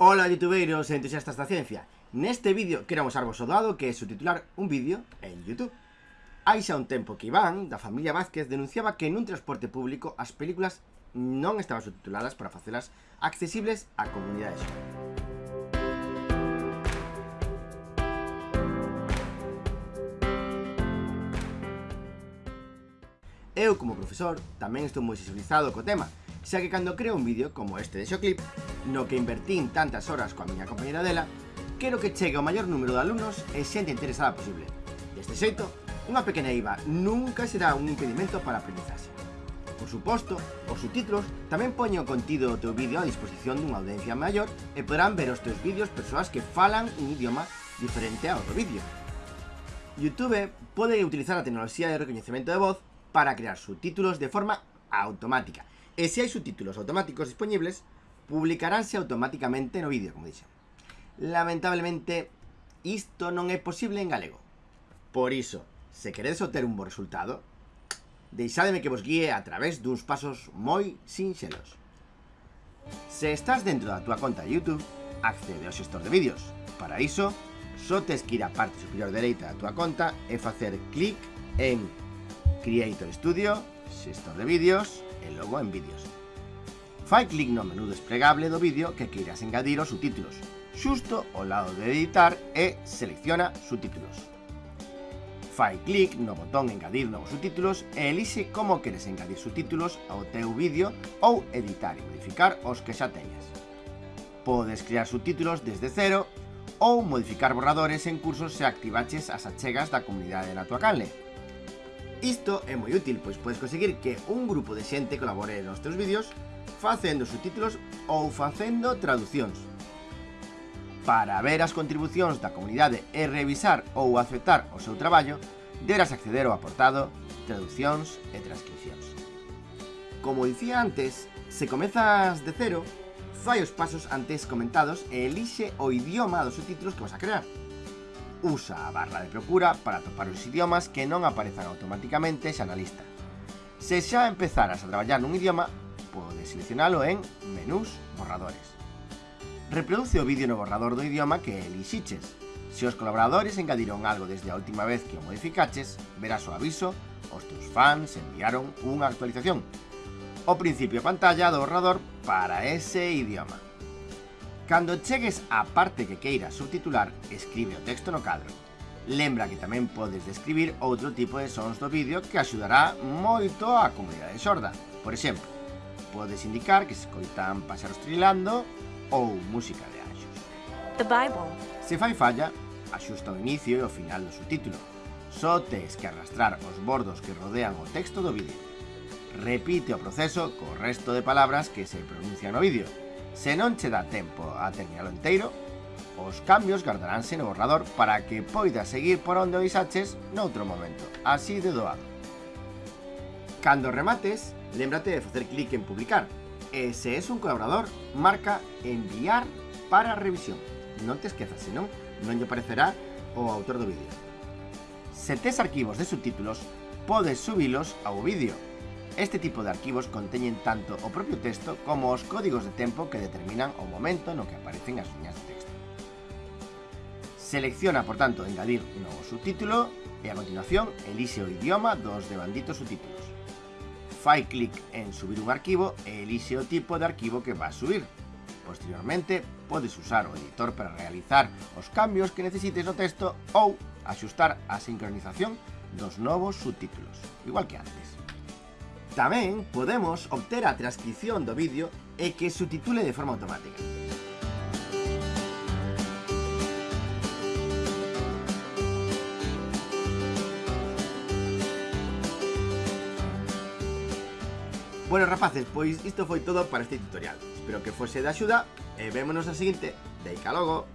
Ola youtubeiros e entusiastas da ciencia. Neste vídeo queremos arvos o dado que é subtitular un vídeo en Youtube. Hai xa un tempo que Iván, da familia Vázquez, denunciaba que nun transporte público as películas non estaban subtituladas para facelas accesibles á comunidade xove Eu, como profesor, tamén estou moi sensibilizado co tema, xa que cando creo un vídeo como este de Xoclip, no que invertín tantas horas coa miña compañera dela, quero que chegue ao maior número de alumnos e xente interesada posible. Deste xeito, unha pequena IVA nunca será un impedimento para a aprendizaxe. Por suposto, os subtítulos tamén poñen o contido do teu vídeo a disposición dunha audiencia maior e poderán ver os teus vídeos persoas que falan un idioma diferente ao do vídeo. YouTube pode utilizar a tecnoloxía de recoñecemento de voz para crear subtítulos de forma automática. E se hai subtítulos automáticos disponibles, publicaránse automáticamente no vídeo, como dixen. Lamentablemente, isto non é posible en galego. Por iso, se queredes obter un bo resultado, deixádeme que vos guíe a través duns pasos moi sinxelos. Se estás dentro da túa conta de YouTube, accede ao xestor de vídeos. Para iso, só tes que ir á parte superior dereita da túa conta e facer clic en Creator Studio, xestor de vídeos e logo en vídeos. Fai clic no menú desplegable do vídeo que queiras engadir os subtítulos, xusto ao lado de editar e selecciona subtítulos. Fai clic no botón engadir novos subtítulos e elixe como queres engadir subtítulos ao teu vídeo ou editar e modificar os que xa teñas. Podes crear subtítulos desde cero ou modificar borradores en cursos se activaches as achegas da comunidade na tua canle. Isto é moi útil, pois podes conseguir que un grupo de xente colabore nos teus vídeos facendo subtítulos ou facendo traducións. Para ver as contribucións da comunidade e revisar ou aceptar o seu traballo, deberás acceder ao aportado Traducións e Transcripcións. Como dicía antes, se comezas de cero, fai os pasos antes comentados e elixe o idioma dos subtítulos que vas a crear usa a barra de procura para topar os idiomas que non aparezan automáticamente xa na lista. Se xa empezaras a traballar nun idioma, podes seleccionalo en Menús, Borradores. Reproduce o vídeo no borrador do idioma que elixiches. Se os colaboradores engadiron algo desde a última vez que o modificaches, verás o aviso, os teus fans enviaron unha actualización. O principio pantalla do borrador para ese idioma. Cando chegues á parte que queiras subtitular, escribe o texto no cadro. Lembra que tamén podes describir outro tipo de sons do vídeo que axudará moito á comunidade xorda. Por exemplo, podes indicar que se escoitan pasaros trilando ou música de anxos. The Bible. Se fai falla, axusta o inicio e o final do subtítulo. Só tes que arrastrar os bordos que rodean o texto do vídeo. Repite o proceso co resto de palabras que se pronuncian no vídeo Se non che dá tempo a terminalo inteiro, os cambios guardaránse no borrador para que poida seguir por onde o isaches noutro momento, así de doado. Cando remates, lembrate de facer clic en publicar, e se es un colaborador, marca enviar para revisión. Non te esquezas, senón non lle aparecerá o autor do vídeo. Se tes arquivos de subtítulos, podes subilos ao vídeo Este tipo de arquivos conteñen tanto o propio texto como os códigos de tempo que determinan o momento no que aparecen as liñas de texto. Selecciona, por tanto, engadir un novo subtítulo e a continuación elixe o idioma dos devanditos subtítulos. Fai clic en subir un arquivo e o tipo de arquivo que vas subir. Posteriormente, podes usar o editor para realizar os cambios que necesites no texto ou axustar a sincronización dos novos subtítulos, igual que antes. Tamén podemos obter a transcripción do vídeo e que subtitule de forma automática. Bueno, rapaces, pois isto foi todo para este tutorial. Espero que fose de axuda e vémonos na seguinte. Deica logo!